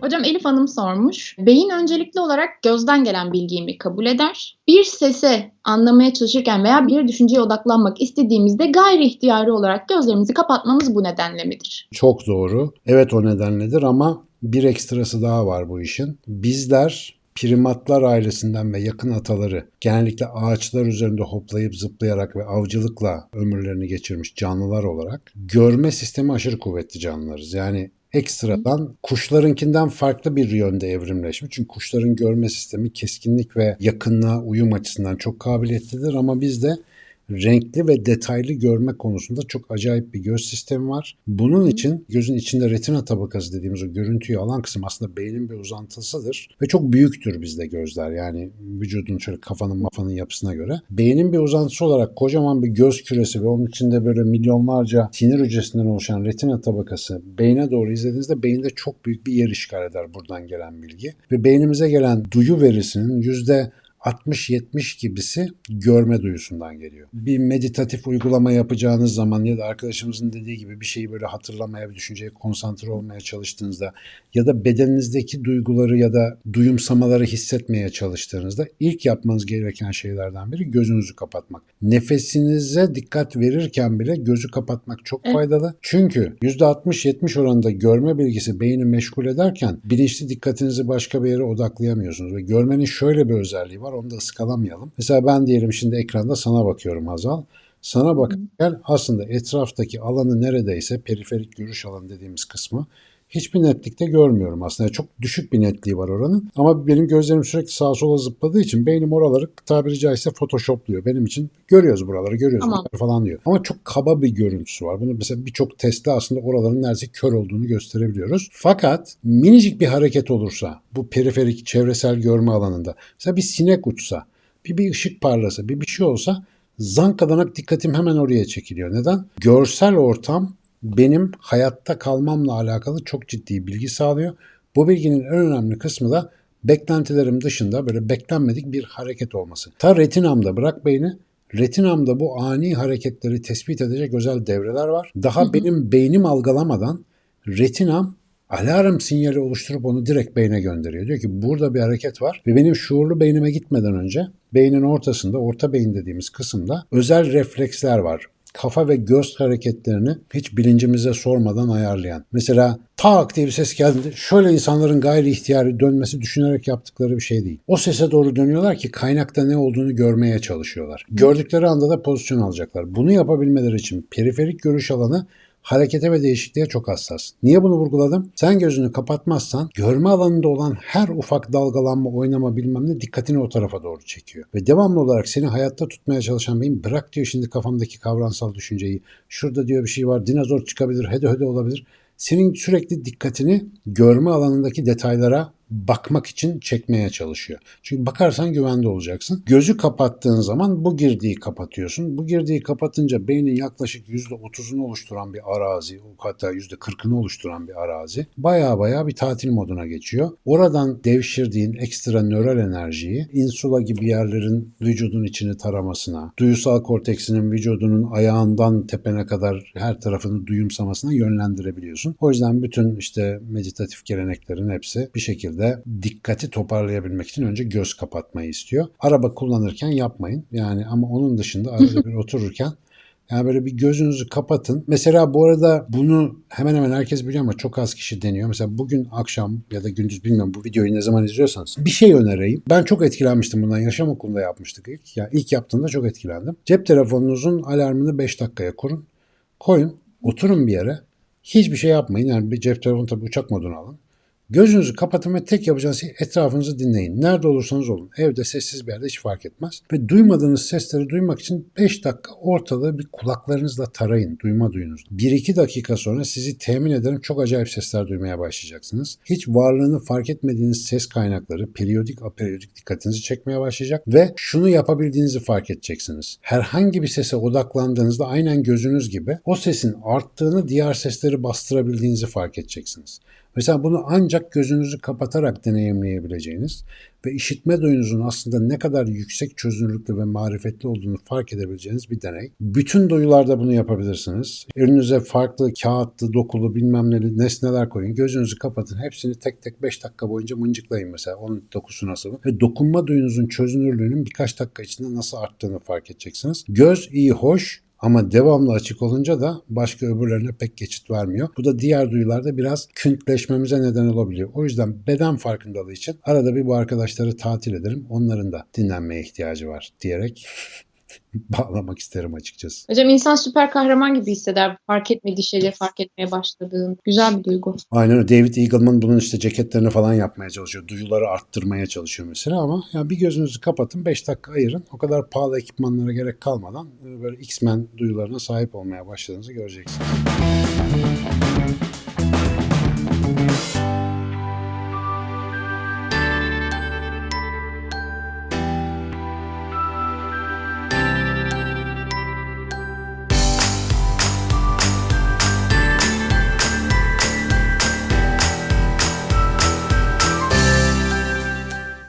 Hocam Elif Hanım sormuş. Beyin öncelikli olarak gözden gelen bilgiyi mi kabul eder? Bir sese anlamaya çalışırken veya bir düşünceye odaklanmak istediğimizde gayri ihtiyari olarak gözlerimizi kapatmamız bu nedenle midir? Çok doğru. Evet o nedenledir ama bir ekstrası daha var bu işin. Bizler primatlar ailesinden ve yakın ataları genellikle ağaçlar üzerinde hoplayıp zıplayarak ve avcılıkla ömürlerini geçirmiş canlılar olarak görme sistemi aşırı kuvvetli canlılarız. Yani ekstradan kuşlarınkinden farklı bir yönde evrimleşmiş. Çünkü kuşların görme sistemi keskinlik ve yakınlığa uyum açısından çok kabiliyetlidir ama bizde renkli ve detaylı görme konusunda çok acayip bir göz sistemi var. Bunun için gözün içinde retina tabakası dediğimiz o görüntüyü alan kısım aslında beynin bir uzantısıdır ve çok büyüktür bizde gözler. Yani vücudun şöyle kafanın mafanın yapısına göre. Beynin bir uzantısı olarak kocaman bir göz küresi ve onun içinde böyle milyonlarca sinir hücresinden oluşan retina tabakası beyne doğru izlediğinizde beyinde çok büyük bir yer işgal eder buradan gelen bilgi. Ve beynimize gelen duyu verisinin yüzde 60-70 gibisi görme duyusundan geliyor. Bir meditatif uygulama yapacağınız zaman ya da arkadaşımızın dediği gibi bir şeyi böyle hatırlamaya, bir düşünceye konsantre olmaya çalıştığınızda ya da bedeninizdeki duyguları ya da duyumsamaları hissetmeye çalıştığınızda ilk yapmanız gereken şeylerden biri gözünüzü kapatmak. Nefesinize dikkat verirken bile gözü kapatmak çok faydalı. Çünkü %60-70 oranında görme bilgisi beyni meşgul ederken bilinçli dikkatinizi başka bir yere odaklayamıyorsunuz ve görmenin şöyle bir özelliği var onu da ıskalamayalım. Mesela ben diyelim şimdi ekranda sana bakıyorum Hazal. Sana bakarken aslında etraftaki alanı neredeyse periferik görüş alanı dediğimiz kısmı hiçbir netlikte görmüyorum aslında. Çok düşük bir netliği var oranın. Ama benim gözlerim sürekli sağa sola zıpladığı için beynim oraları tabiri caizse photoshopluyor. Benim için görüyoruz buraları, görüyoruz Tamam. buraları falan diyor. Ama çok kaba bir görüntüsü var. Bunu mesela birçok testte aslında oraların neredeyse kör olduğunu gösterebiliyoruz. Fakat minicik bir hareket olursa bu periferik çevresel görme alanında mesela bir sinek uçsa, bir, bir ışık parlasa, bir bir şey olsa zankadanak dikkatim hemen oraya çekiliyor. Neden? Görsel ortam benim hayatta kalmamla alakalı çok ciddi bilgi sağlıyor. Bu bilginin en önemli kısmı da beklentilerim dışında böyle beklenmedik bir hareket olması. Ta retinamda bırak beyni retinamda bu ani hareketleri tespit edecek özel devreler var. Daha benim beynim algılamadan retinam alarm sinyali oluşturup onu direkt beyne gönderiyor. Diyor ki burada bir hareket var ve benim şuurlu beynime gitmeden önce beynin ortasında, orta beyin dediğimiz kısımda özel refleksler var kafa ve göz hareketlerini hiç bilincimize sormadan ayarlayan. Mesela tak diye bir ses geldi. Şöyle insanların gayri ihtiyari dönmesi düşünerek yaptıkları bir şey değil. O sese doğru dönüyorlar ki kaynakta ne olduğunu görmeye çalışıyorlar. Gördükleri anda da pozisyon alacaklar. Bunu yapabilmeleri için periferik görüş alanı harekete ve değişikliğe çok hassas. Niye bunu vurguladım? Sen gözünü kapatmazsan görme alanında olan her ufak dalgalanma, oynama bilmem ne dikkatini o tarafa doğru çekiyor. Ve devamlı olarak seni hayatta tutmaya çalışan beyin bırak diyor şimdi kafamdaki kavramsal düşünceyi. Şurada diyor bir şey var dinozor çıkabilir, hede hede olabilir. Senin sürekli dikkatini görme alanındaki detaylara bakmak için çekmeye çalışıyor. Çünkü bakarsan güvende olacaksın. Gözü kapattığın zaman bu girdiği kapatıyorsun. Bu girdiği kapatınca beynin yaklaşık %30'unu oluşturan bir arazi, hatta %40'ını oluşturan bir arazi baya baya bir tatil moduna geçiyor. Oradan devşirdiğin ekstra nöral enerjiyi insula gibi yerlerin vücudun içini taramasına, duyusal korteksinin vücudunun ayağından tepene kadar her tarafını duyumsamasına yönlendirebiliyorsun. O yüzden bütün işte meditatif geleneklerin hepsi bir şekilde dikkati toparlayabilmek için önce göz kapatmayı istiyor. Araba kullanırken yapmayın. Yani ama onun dışında arada bir otururken yani böyle bir gözünüzü kapatın. Mesela bu arada bunu hemen hemen herkes biliyor ama çok az kişi deniyor. Mesela bugün akşam ya da gündüz bilmiyorum bu videoyu ne zaman izliyorsanız bir şey önereyim. Ben çok etkilenmiştim bundan. Yaşam okulunda yapmıştık ilk. Yani ilk yaptığımda çok etkilendim. Cep telefonunuzun alarmını 5 dakikaya kurun. Koyun. Oturun bir yere. Hiçbir şey yapmayın. Yani bir cep telefonu tabii uçak moduna alın. Gözünüzü kapatın ve tek yapacağınız şey etrafınızı dinleyin. Nerede olursanız olun. Evde sessiz bir yerde hiç fark etmez. Ve duymadığınız sesleri duymak için 5 dakika ortalığı bir kulaklarınızla tarayın. Duyma duyunuz. 1-2 dakika sonra sizi temin ederim çok acayip sesler duymaya başlayacaksınız. Hiç varlığını fark etmediğiniz ses kaynakları periyodik aperiyodik dikkatinizi çekmeye başlayacak ve şunu yapabildiğinizi fark edeceksiniz. Herhangi bir sese odaklandığınızda aynen gözünüz gibi o sesin arttığını diğer sesleri bastırabildiğinizi fark edeceksiniz. Mesela bunu ancak gözünüzü kapatarak deneyimleyebileceğiniz ve işitme duyunuzun aslında ne kadar yüksek çözünürlüklü ve marifetli olduğunu fark edebileceğiniz bir deney. Bütün duyularda bunu yapabilirsiniz. Önünüze farklı kağıtlı, dokulu bilmem neli nesneler koyun. Gözünüzü kapatın. Hepsini tek tek 5 dakika boyunca mıncıklayın mesela. Onun dokusu nasıl? Ve dokunma duyunuzun çözünürlüğünün birkaç dakika içinde nasıl arttığını fark edeceksiniz. Göz iyi, hoş ama devamlı açık olunca da başka öbürlerine pek geçit vermiyor. Bu da diğer duyularda biraz küntleşmemize neden olabiliyor. O yüzden beden farkındalığı için arada bir bu arkadaşları tatil ederim. Onların da dinlenmeye ihtiyacı var diyerek bağlamak isterim açıkçası. Hocam insan süper kahraman gibi hisseder. Fark etmediği şeyleri fark etmeye başladığın. Güzel bir duygu. Aynen öyle. David Eagleman bunun işte ceketlerini falan yapmaya çalışıyor. Duyuları arttırmaya çalışıyor mesela ama ya bir gözünüzü kapatın 5 dakika ayırın. O kadar pahalı ekipmanlara gerek kalmadan böyle X-Men duyularına sahip olmaya başladığınızı göreceksiniz.